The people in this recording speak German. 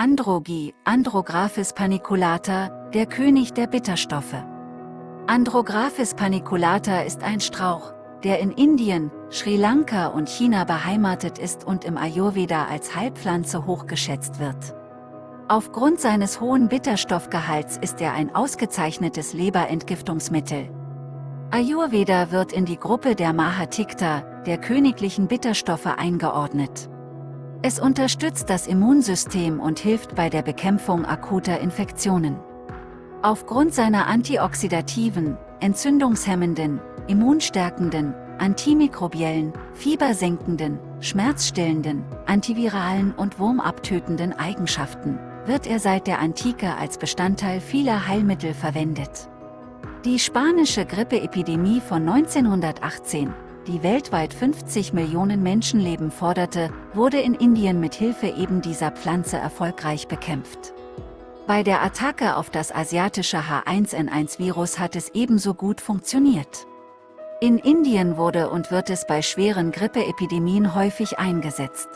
Androgi, Andrographis paniculata, der König der Bitterstoffe. Andrographis paniculata ist ein Strauch, der in Indien, Sri Lanka und China beheimatet ist und im Ayurveda als Heilpflanze hochgeschätzt wird. Aufgrund seines hohen Bitterstoffgehalts ist er ein ausgezeichnetes Leberentgiftungsmittel. Ayurveda wird in die Gruppe der Mahatikta, der königlichen Bitterstoffe eingeordnet. Es unterstützt das Immunsystem und hilft bei der Bekämpfung akuter Infektionen. Aufgrund seiner antioxidativen, entzündungshemmenden, immunstärkenden, antimikrobiellen, fiebersenkenden, schmerzstillenden, antiviralen und wurmabtötenden Eigenschaften, wird er seit der Antike als Bestandteil vieler Heilmittel verwendet. Die spanische Grippeepidemie von 1918 die weltweit 50 Millionen Menschenleben forderte, wurde in Indien mit Hilfe eben dieser Pflanze erfolgreich bekämpft. Bei der Attacke auf das asiatische H1N1-Virus hat es ebenso gut funktioniert. In Indien wurde und wird es bei schweren Grippeepidemien häufig eingesetzt.